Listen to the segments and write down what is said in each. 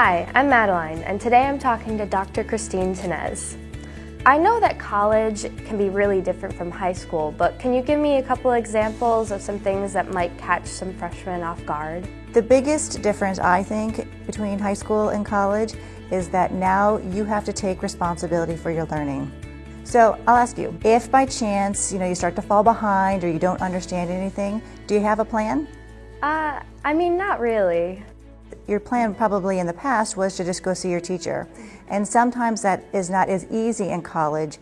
Hi, I'm Madeline, and today I'm talking to Dr. Christine Tenez. I know that college can be really different from high school, but can you give me a couple examples of some things that might catch some freshmen off guard? The biggest difference, I think, between high school and college is that now you have to take responsibility for your learning. So I'll ask you, if by chance, you know, you start to fall behind or you don't understand anything, do you have a plan? Uh, I mean, not really. Your plan probably in the past was to just go see your teacher. And sometimes that is not as easy in college.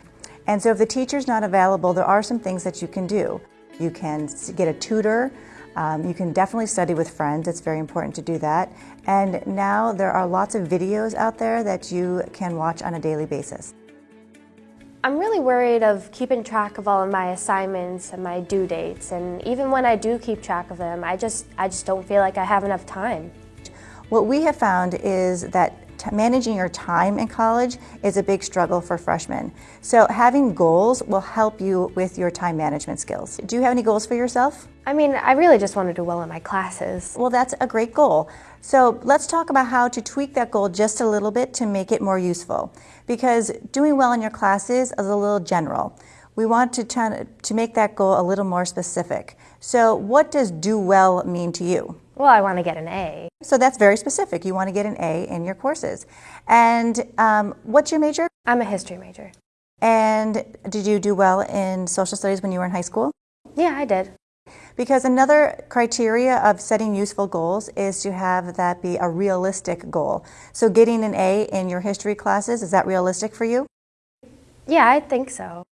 And so if the teacher's not available, there are some things that you can do. You can get a tutor. Um, you can definitely study with friends. It's very important to do that. And now there are lots of videos out there that you can watch on a daily basis. I'm really worried of keeping track of all of my assignments and my due dates, and even when I do keep track of them, I just, I just don't feel like I have enough time. What we have found is that managing your time in college is a big struggle for freshmen. So having goals will help you with your time management skills. Do you have any goals for yourself? I mean, I really just want to do well in my classes. Well, that's a great goal. So let's talk about how to tweak that goal just a little bit to make it more useful. Because doing well in your classes is a little general. We want to, try to make that goal a little more specific. So what does do well mean to you? Well, I want to get an A. So that's very specific. You want to get an A in your courses. And um, what's your major? I'm a history major. And did you do well in social studies when you were in high school? Yeah, I did. Because another criteria of setting useful goals is to have that be a realistic goal. So getting an A in your history classes, is that realistic for you? Yeah, I think so.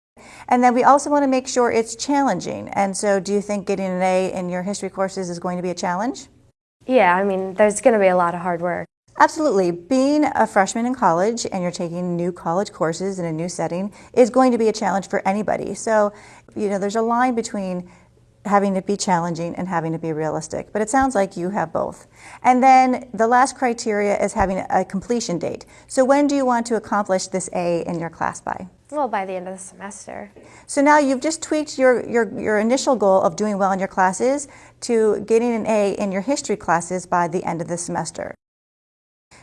And then we also want to make sure it's challenging. And so do you think getting an A in your history courses is going to be a challenge? Yeah, I mean, there's going to be a lot of hard work. Absolutely. Being a freshman in college and you're taking new college courses in a new setting is going to be a challenge for anybody. So, you know, there's a line between having to be challenging and having to be realistic. But it sounds like you have both. And then the last criteria is having a completion date. So when do you want to accomplish this A in your class by? Well, by the end of the semester. So now you've just tweaked your, your, your initial goal of doing well in your classes to getting an A in your history classes by the end of the semester.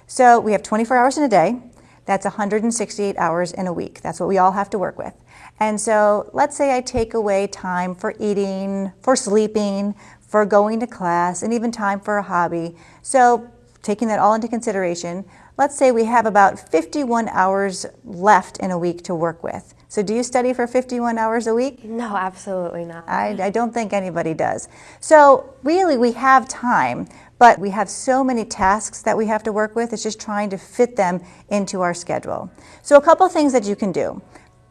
So we have 24 hours in a day. That's 168 hours in a week. That's what we all have to work with. And so let's say I take away time for eating, for sleeping, for going to class, and even time for a hobby. So taking that all into consideration, let's say we have about 51 hours left in a week to work with. So do you study for 51 hours a week? No, absolutely not. I, I don't think anybody does. So really we have time, but we have so many tasks that we have to work with. It's just trying to fit them into our schedule. So a couple things that you can do.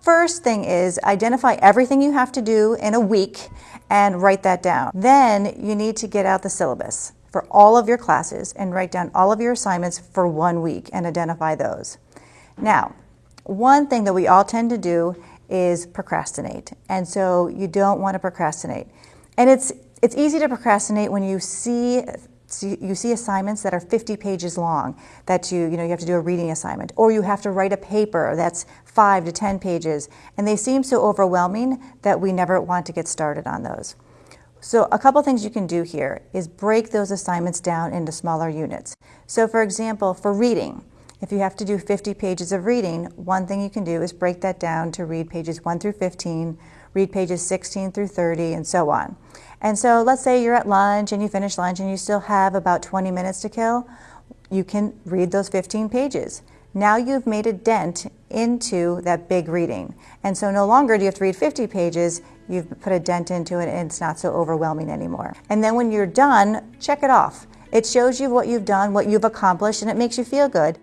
First thing is identify everything you have to do in a week and write that down. Then you need to get out the syllabus for all of your classes and write down all of your assignments for one week and identify those. Now, one thing that we all tend to do is procrastinate. And so you don't want to procrastinate. And it's, it's easy to procrastinate when you see you see assignments that are 50 pages long that you, you know, you have to do a reading assignment or you have to write a paper that's five to 10 pages and they seem so overwhelming that we never want to get started on those. So a couple things you can do here is break those assignments down into smaller units. So for example, for reading, if you have to do 50 pages of reading, one thing you can do is break that down to read pages 1 through 15, read pages 16 through 30, and so on. And so let's say you're at lunch and you finish lunch and you still have about 20 minutes to kill. You can read those 15 pages. Now you've made a dent into that big reading. And so no longer do you have to read 50 pages, you've put a dent into it and it's not so overwhelming anymore. And then when you're done, check it off. It shows you what you've done, what you've accomplished, and it makes you feel good.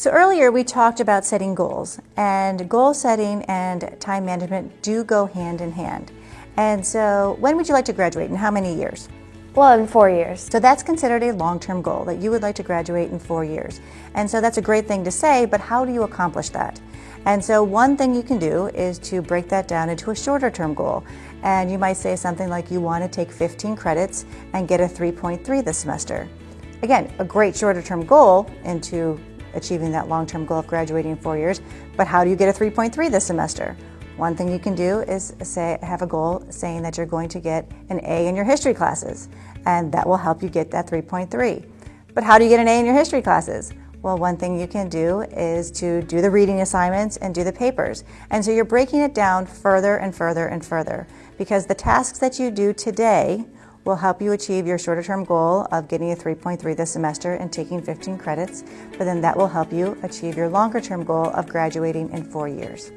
So earlier we talked about setting goals, and goal setting and time management do go hand in hand. And so when would you like to graduate, and how many years? Well, in four years. So that's considered a long-term goal, that you would like to graduate in four years. And so that's a great thing to say, but how do you accomplish that? And so one thing you can do is to break that down into a shorter term goal. And you might say something like you want to take 15 credits and get a 3.3 this semester. Again, a great shorter term goal into achieving that long-term goal of graduating in four years, but how do you get a 3.3 this semester? One thing you can do is say, have a goal saying that you're going to get an A in your history classes, and that will help you get that 3.3. But how do you get an A in your history classes? Well, one thing you can do is to do the reading assignments and do the papers. And so you're breaking it down further and further and further because the tasks that you do today will help you achieve your shorter term goal of getting a 3.3 this semester and taking 15 credits, but then that will help you achieve your longer term goal of graduating in four years.